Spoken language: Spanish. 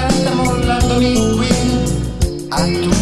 andata mollandomi qui A tu